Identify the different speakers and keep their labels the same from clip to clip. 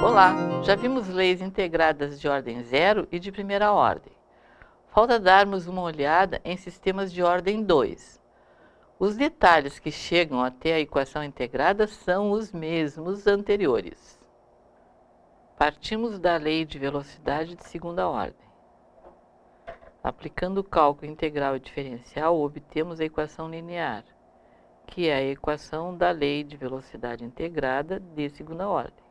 Speaker 1: Olá, já vimos leis integradas de ordem zero e de primeira ordem. Falta darmos uma olhada em sistemas de ordem 2. Os detalhes que chegam até a equação integrada são os mesmos anteriores. Partimos da lei de velocidade de segunda ordem. Aplicando o cálculo integral e diferencial, obtemos a equação linear, que é a equação da lei de velocidade integrada de segunda ordem.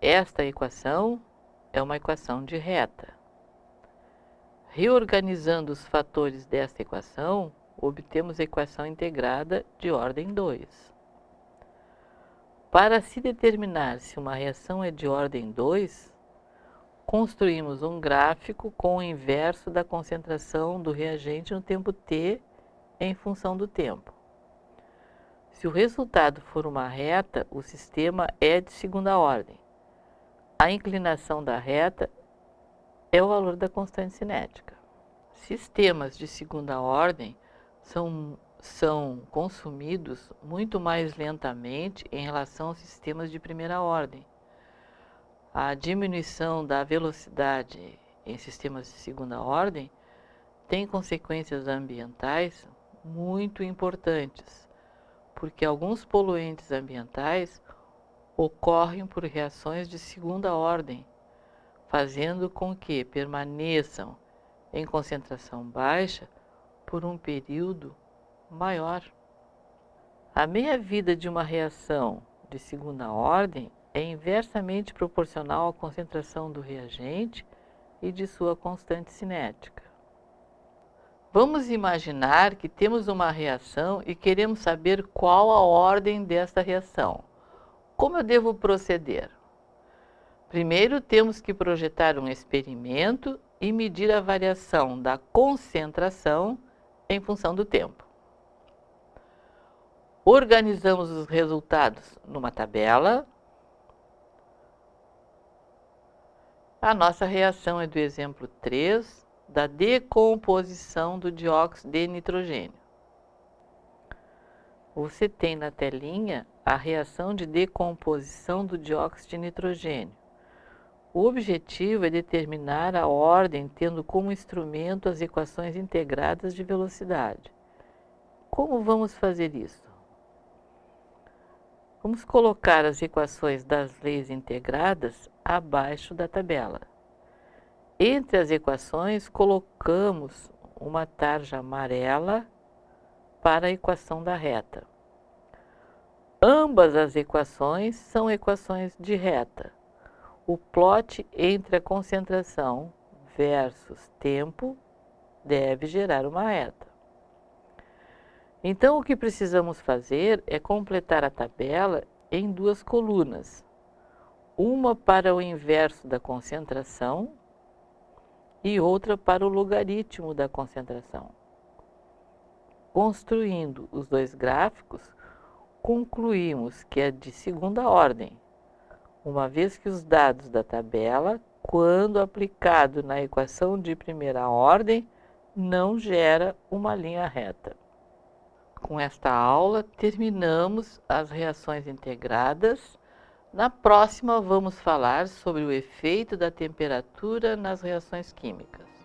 Speaker 1: Esta equação é uma equação de reta. Reorganizando os fatores desta equação, obtemos equação integrada de ordem 2. Para se determinar se uma reação é de ordem 2, construímos um gráfico com o inverso da concentração do reagente no tempo t em função do tempo. Se o resultado for uma reta, o sistema é de segunda ordem a inclinação da reta é o valor da constante cinética. Sistemas de segunda ordem são, são consumidos muito mais lentamente em relação aos sistemas de primeira ordem. A diminuição da velocidade em sistemas de segunda ordem tem consequências ambientais muito importantes, porque alguns poluentes ambientais ocorrem por reações de segunda ordem, fazendo com que permaneçam em concentração baixa por um período maior. A meia-vida de uma reação de segunda ordem é inversamente proporcional à concentração do reagente e de sua constante cinética. Vamos imaginar que temos uma reação e queremos saber qual a ordem desta reação. Como eu devo proceder? Primeiro, temos que projetar um experimento e medir a variação da concentração em função do tempo. Organizamos os resultados numa tabela. A nossa reação é do exemplo 3, da decomposição do dióxido de nitrogênio. Você tem na telinha a reação de decomposição do dióxido de nitrogênio. O objetivo é determinar a ordem tendo como instrumento as equações integradas de velocidade. Como vamos fazer isso? Vamos colocar as equações das leis integradas abaixo da tabela. Entre as equações, colocamos uma tarja amarela para a equação da reta. Ambas as equações são equações de reta. O plot entre a concentração versus tempo deve gerar uma reta. Então, o que precisamos fazer é completar a tabela em duas colunas. Uma para o inverso da concentração e outra para o logaritmo da concentração. Construindo os dois gráficos, concluímos que é de segunda ordem, uma vez que os dados da tabela, quando aplicado na equação de primeira ordem, não gera uma linha reta. Com esta aula, terminamos as reações integradas. Na próxima, vamos falar sobre o efeito da temperatura nas reações químicas.